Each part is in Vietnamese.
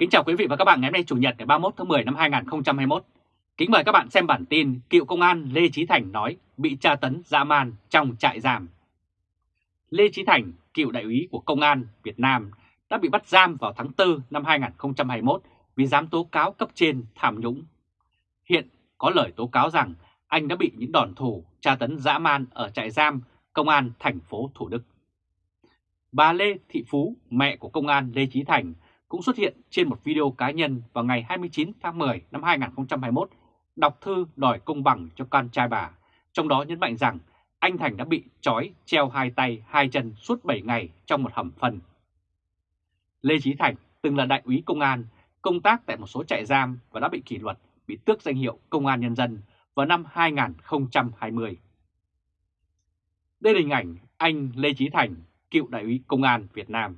Kính chào quý vị và các bạn ngày hôm nay Chủ nhật ngày 31 tháng 10 năm 2021. Kính mời các bạn xem bản tin cựu công an Lê Chí Thành nói bị tra tấn dã man trong trại giam. Lê Chí Thành, cựu đại úy của Công an Việt Nam đã bị bắt giam vào tháng 4 năm 2021 vì dám tố cáo cấp trên tham nhũng. Hiện có lời tố cáo rằng anh đã bị những đòn thủ tra tấn dã man ở trại giam Công an thành phố Thủ Đức. Bà Lê Thị Phú, mẹ của công an Lê Chí Thành, cũng xuất hiện trên một video cá nhân vào ngày 29 tháng 10 năm 2021 đọc thư đòi công bằng cho con trai bà, trong đó nhấn mạnh rằng anh Thành đã bị trói treo hai tay hai chân suốt 7 ngày trong một hầm phân. Lê Chí Thành từng là đại úy công an, công tác tại một số trại giam và đã bị kỷ luật, bị tước danh hiệu Công an Nhân dân vào năm 2020. Đây là hình ảnh anh Lê Chí Thành, cựu đại úy công an Việt Nam.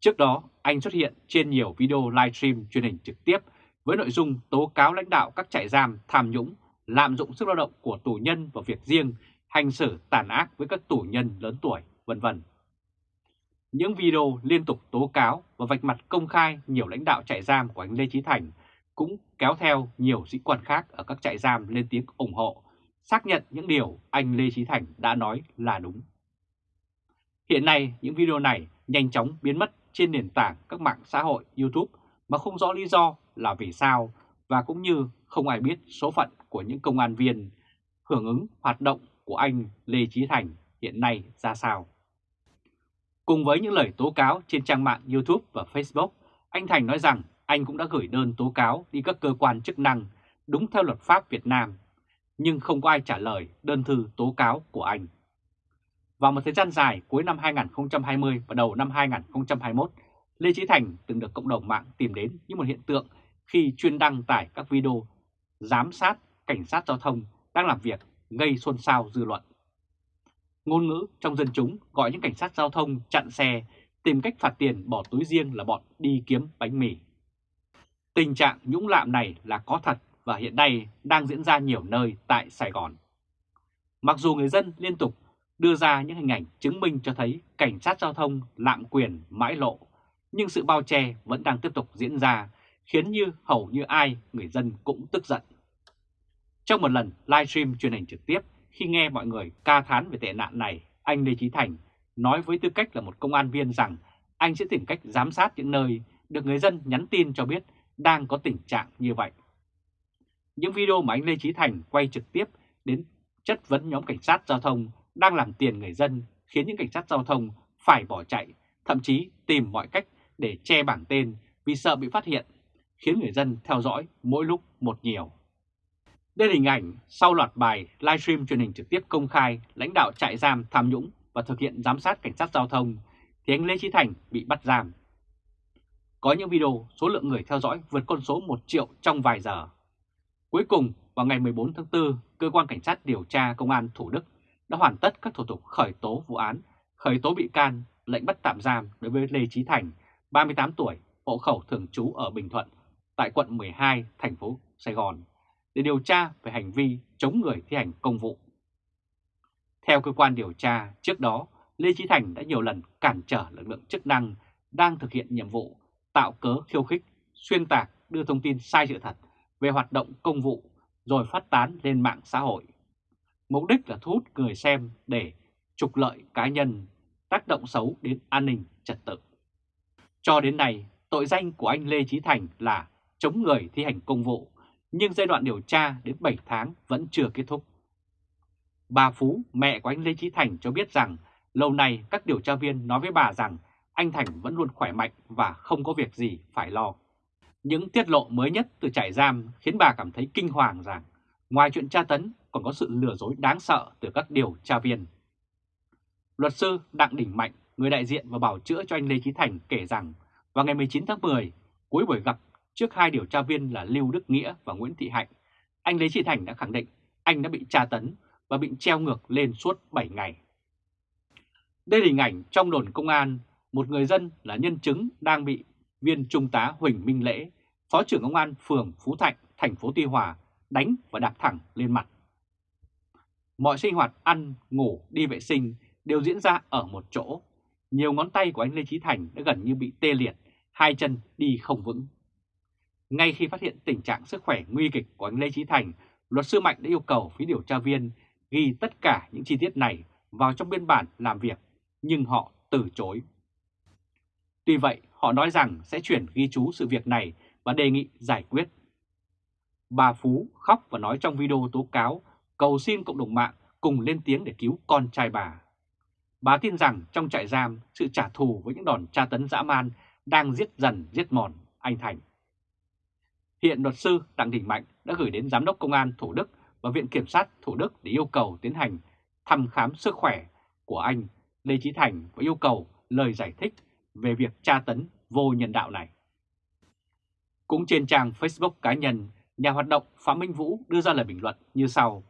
Trước đó, anh xuất hiện trên nhiều video livestream truyền hình trực tiếp với nội dung tố cáo lãnh đạo các trại giam tham nhũng, lạm dụng sức lao động của tù nhân vào việc riêng, hành xử tàn ác với các tù nhân lớn tuổi, vân vân. Những video liên tục tố cáo và vạch mặt công khai nhiều lãnh đạo trại giam của anh Lê Chí Thành cũng kéo theo nhiều sĩ quan khác ở các trại giam lên tiếng ủng hộ, xác nhận những điều anh Lê Chí Thành đã nói là đúng. Hiện nay, những video này nhanh chóng biến mất trên nền tảng các mạng xã hội YouTube mà không rõ lý do là vì sao và cũng như không ai biết số phận của những công an viên hưởng ứng hoạt động của anh Lê Chí Thành hiện nay ra sao. Cùng với những lời tố cáo trên trang mạng YouTube và Facebook, anh Thành nói rằng anh cũng đã gửi đơn tố cáo đi các cơ quan chức năng đúng theo luật pháp Việt Nam, nhưng không có ai trả lời đơn thư tố cáo của anh. Vào một thời gian dài cuối năm 2020 và đầu năm 2021, Lê Chí Thành từng được cộng đồng mạng tìm đến như một hiện tượng khi chuyên đăng tải các video giám sát cảnh sát giao thông đang làm việc gây xôn xao dư luận. Ngôn ngữ trong dân chúng gọi những cảnh sát giao thông chặn xe, tìm cách phạt tiền bỏ túi riêng là bọn đi kiếm bánh mì. Tình trạng nhũng lạm này là có thật và hiện nay đang diễn ra nhiều nơi tại Sài Gòn. Mặc dù người dân liên tục đưa ra những hình ảnh chứng minh cho thấy cảnh sát giao thông lạm quyền mãi lộ, nhưng sự bao che vẫn đang tiếp tục diễn ra, khiến như hầu như ai người dân cũng tức giận. Trong một lần livestream truyền hình trực tiếp, khi nghe mọi người ca thán về tệ nạn này, anh Lê Chí Thành nói với tư cách là một công an viên rằng anh sẽ tìm cách giám sát những nơi được người dân nhắn tin cho biết đang có tình trạng như vậy. Những video mà anh Lê Chí Thành quay trực tiếp đến chất vấn nhóm cảnh sát giao thông đang làm tiền người dân khiến những cảnh sát giao thông phải bỏ chạy, thậm chí tìm mọi cách để che bảng tên vì sợ bị phát hiện, khiến người dân theo dõi mỗi lúc một nhiều. Đây là hình ảnh sau loạt bài livestream truyền hình trực tiếp công khai lãnh đạo trại giam tham nhũng và thực hiện giám sát cảnh sát giao thông thì anh Lê Chí Thành bị bắt giam. Có những video số lượng người theo dõi vượt con số 1 triệu trong vài giờ. Cuối cùng, vào ngày 14 tháng 4, Cơ quan Cảnh sát điều tra Công an Thủ Đức đã hoàn tất các thủ tục khởi tố vụ án, khởi tố bị can, lệnh bắt tạm giam đối với Lê Chí Thành, 38 tuổi, hộ khẩu thường trú ở Bình Thuận, tại quận 12, thành phố Sài Gòn, để điều tra về hành vi chống người thi hành công vụ. Theo cơ quan điều tra, trước đó, Lê Chí Thành đã nhiều lần cản trở lực lượng chức năng đang thực hiện nhiệm vụ, tạo cớ khiêu khích, xuyên tạc, đưa thông tin sai sự thật về hoạt động công vụ rồi phát tán lên mạng xã hội. Mục đích là thu hút người xem để trục lợi cá nhân, tác động xấu đến an ninh trật tự. Cho đến nay, tội danh của anh Lê Chí Thành là chống người thi hành công vụ, nhưng giai đoạn điều tra đến 7 tháng vẫn chưa kết thúc. Bà Phú, mẹ của anh Lê Chí Thành cho biết rằng lâu nay các điều tra viên nói với bà rằng anh Thành vẫn luôn khỏe mạnh và không có việc gì phải lo. Những tiết lộ mới nhất từ trại giam khiến bà cảm thấy kinh hoàng rằng ngoài chuyện tra tấn còn có sự lừa dối đáng sợ từ các điều tra viên. Luật sư Đặng Đình Mạnh, người đại diện và bảo chữa cho anh Lê Chí Thành kể rằng vào ngày 19 tháng 10, cuối buổi gặp trước hai điều tra viên là Lưu Đức Nghĩa và Nguyễn Thị Hạnh, anh Lê Chí Thành đã khẳng định anh đã bị tra tấn và bị treo ngược lên suốt 7 ngày. Đây là hình ảnh trong đồn công an, một người dân là nhân chứng đang bị viên trung tá Huỳnh Minh Lễ, Phó trưởng công an phường Phú Thạnh, thành phố Tuy Hòa đánh và đạp thẳng lên mặt. Mọi sinh hoạt ăn, ngủ, đi vệ sinh đều diễn ra ở một chỗ. Nhiều ngón tay của anh Lê Chí Thành đã gần như bị tê liệt, hai chân đi không vững. Ngay khi phát hiện tình trạng sức khỏe nguy kịch của anh Lê Trí Thành, luật sư Mạnh đã yêu cầu phía điều tra viên ghi tất cả những chi tiết này vào trong biên bản làm việc, nhưng họ từ chối. Tuy vậy, họ nói rằng sẽ chuyển ghi chú sự việc này và đề nghị giải quyết. Bà Phú khóc và nói trong video tố cáo cầu xin cộng đồng mạng cùng lên tiếng để cứu con trai bà. Bà tin rằng trong trại giam, sự trả thù với những đòn tra tấn dã man đang giết dần giết mòn anh Thành. Hiện luật sư Đặng Đình Mạnh đã gửi đến Giám đốc Công an Thủ Đức và Viện Kiểm sát Thủ Đức để yêu cầu tiến hành thăm khám sức khỏe của anh Lê Chí Thành và yêu cầu lời giải thích về việc tra tấn vô nhân đạo này. Cũng trên trang Facebook cá nhân, nhà hoạt động Phạm Minh Vũ đưa ra lời bình luận như sau.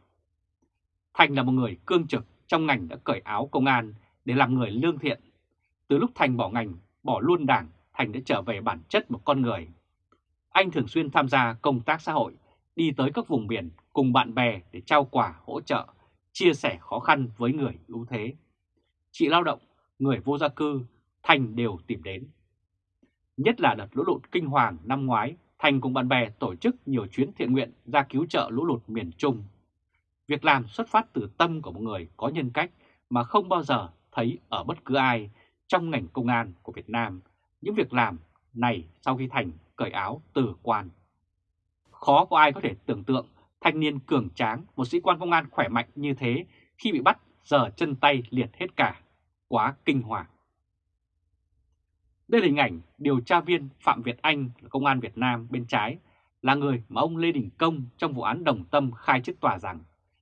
Thành là một người cương trực trong ngành đã cởi áo công an để làm người lương thiện. Từ lúc Thành bỏ ngành, bỏ luôn đảng, Thành đã trở về bản chất một con người. Anh thường xuyên tham gia công tác xã hội, đi tới các vùng biển cùng bạn bè để trao quà hỗ trợ, chia sẻ khó khăn với người ưu thế. Chị lao động, người vô gia cư, Thành đều tìm đến. Nhất là đợt lũ lụt kinh hoàng năm ngoái, Thành cùng bạn bè tổ chức nhiều chuyến thiện nguyện ra cứu trợ lũ lụt miền Trung. Việc làm xuất phát từ tâm của một người có nhân cách mà không bao giờ thấy ở bất cứ ai trong ngành công an của Việt Nam những việc làm này sau khi Thành cởi áo từ quan. Khó có ai có thể tưởng tượng thanh niên cường tráng, một sĩ quan công an khỏe mạnh như thế khi bị bắt giờ chân tay liệt hết cả. Quá kinh hoàng. Đây là hình ảnh điều tra viên Phạm Việt Anh là công an Việt Nam bên trái là người mà ông Lê Đình Công trong vụ án Đồng Tâm khai trước tòa rằng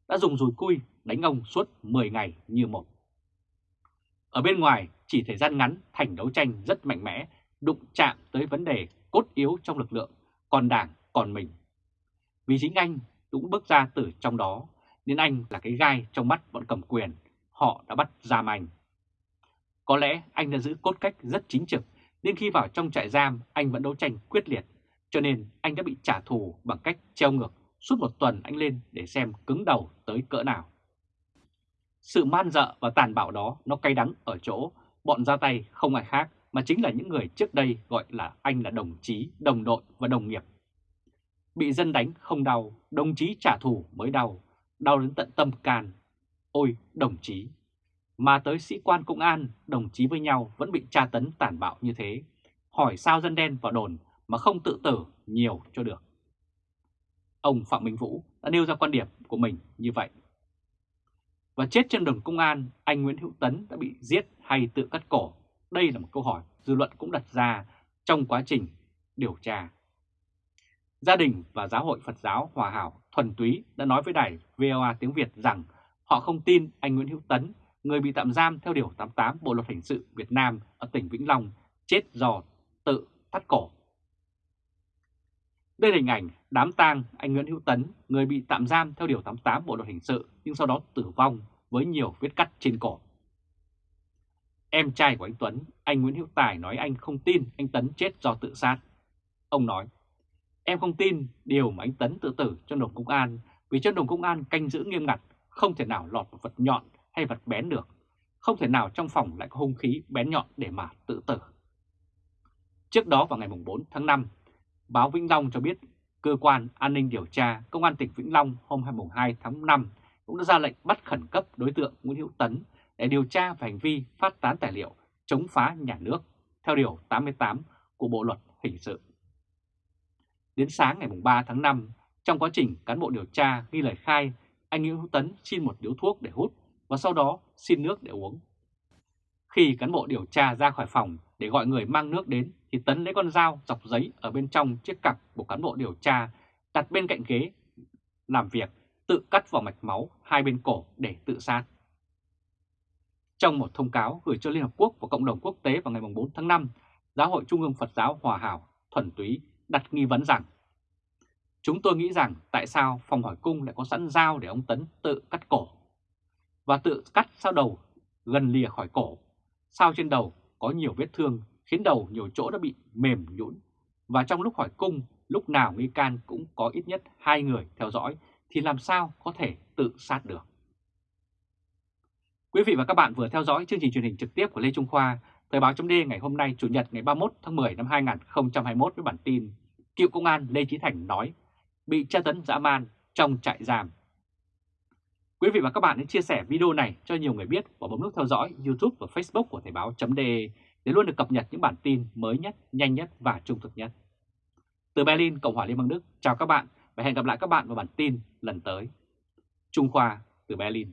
đã dùng dùi cui đánh ông suốt 10 ngày như một. Ở bên ngoài, chỉ thời gian ngắn thành đấu tranh rất mạnh mẽ, đụng chạm tới vấn đề cốt yếu trong lực lượng, còn đảng, còn mình. Vì chính anh cũng bước ra từ trong đó, nên anh là cái gai trong mắt bọn cầm quyền, họ đã bắt giam anh. Có lẽ anh đã giữ cốt cách rất chính trực, nên khi vào trong trại giam anh vẫn đấu tranh quyết liệt, cho nên anh đã bị trả thù bằng cách treo ngược suốt một tuần anh lên để xem cứng đầu tới cỡ nào. Sự man dợ và tàn bạo đó nó cay đắng ở chỗ bọn ra tay không ai khác mà chính là những người trước đây gọi là anh là đồng chí, đồng đội và đồng nghiệp. Bị dân đánh không đau, đồng chí trả thù mới đau, đau đến tận tâm can. Ôi đồng chí! Mà tới sĩ quan công an, đồng chí với nhau vẫn bị tra tấn tàn bạo như thế. Hỏi sao dân đen vào đồn mà không tự tử nhiều cho được. Ông Phạm Minh Vũ đã nêu ra quan điểm của mình như vậy. Và chết trên đường công an, anh Nguyễn Hữu Tấn đã bị giết hay tự cắt cổ? Đây là một câu hỏi dư luận cũng đặt ra trong quá trình điều tra. Gia đình và Giáo hội Phật giáo Hòa Hảo Thuần Túy đã nói với đài VOA tiếng Việt rằng họ không tin anh Nguyễn Hữu Tấn, người bị tạm giam theo Điều 88 Bộ Luật Hình sự Việt Nam ở tỉnh Vĩnh Long, chết do tự thắt cổ. Đây là hình ảnh đám tang anh Nguyễn Hữu Tấn, người bị tạm giam theo Điều 88 Bộ Luật Hình sự nhưng sau đó tử vong với nhiều vết cắt trên cổ. Em trai của anh Tuấn, anh Nguyễn Hữu Tài nói anh không tin anh Tấn chết do tự sát. Ông nói, em không tin điều mà anh Tấn tự tử trong đồn công an vì trong đồn công an canh giữ nghiêm ngặt, không thể nào lọt một vật nhọn hay vật bén được. Không thể nào trong phòng lại có hung khí bén nhọn để mà tự tử. Trước đó vào ngày 4 tháng 5, báo Vĩnh Long cho biết cơ quan an ninh điều tra Công an tỉnh Vĩnh Long hôm 22 tháng 5 cũng đã ra lệnh bắt khẩn cấp đối tượng Nguyễn Hữu Tấn để điều tra về hành vi phát tán tài liệu chống phá nhà nước theo Điều 88 của Bộ Luật Hình sự. Đến sáng ngày 3 tháng 5, trong quá trình cán bộ điều tra ghi lời khai, anh Nguyễn Hữu Tấn xin một điếu thuốc để hút và sau đó xin nước để uống. Khi cán bộ điều tra ra khỏi phòng để gọi người mang nước đến thì Tấn lấy con dao dọc giấy ở bên trong chiếc cặp của cán bộ điều tra đặt bên cạnh ghế làm việc tự cắt vào mạch máu hai bên cổ để tự sát. Trong một thông cáo gửi cho Liên Hợp Quốc và cộng đồng quốc tế vào ngày 4 tháng 5, Giáo hội Trung ương Phật giáo Hòa Hảo thuần túy đặt nghi vấn rằng Chúng tôi nghĩ rằng tại sao phòng hỏi cung lại có sẵn dao để ông Tấn tự cắt cổ và tự cắt sao đầu gần lìa khỏi cổ, sao trên đầu có nhiều vết thương khiến đầu nhiều chỗ đã bị mềm nhũn và trong lúc hỏi cung lúc nào nghi can cũng có ít nhất hai người theo dõi thì làm sao có thể tự sát được. Quý vị và các bạn vừa theo dõi chương trình truyền hình trực tiếp của Lê Trung Khoa, Thời báo chấm ngày hôm nay Chủ nhật ngày 31 tháng 10 năm 2021 với bản tin Cựu công an Lê trí Thành nói bị tra tấn dã man trong trại giam. Quý vị và các bạn hãy chia sẻ video này cho nhiều người biết và bấm nút theo dõi YouTube và Facebook của Thời báo.de để luôn được cập nhật những bản tin mới nhất, nhanh nhất và trung thực nhất. Từ Berlin, Cộng hòa Liên bang Đức, chào các bạn và hẹn gặp lại các bạn vào bản tin lần tới. Trung Khoa từ Berlin